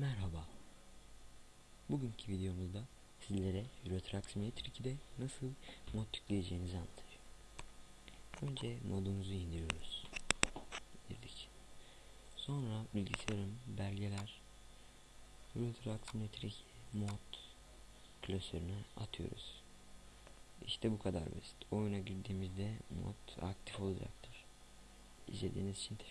Merhaba. Bugünkü videomuzda sizlere Euro Truck Simulator 2'de nasıl mod yükleyeceğinizi anlatacağım. Önce modumuzu indiriyoruz. İndirdik. Sonra bilgisayarım belgeler Euro Truck Simulator 2 mod klasörüne atıyoruz. İşte bu kadar basit. Oyuna girdiğimizde mod aktif olacaktır. İzlediğiniz için teşekkür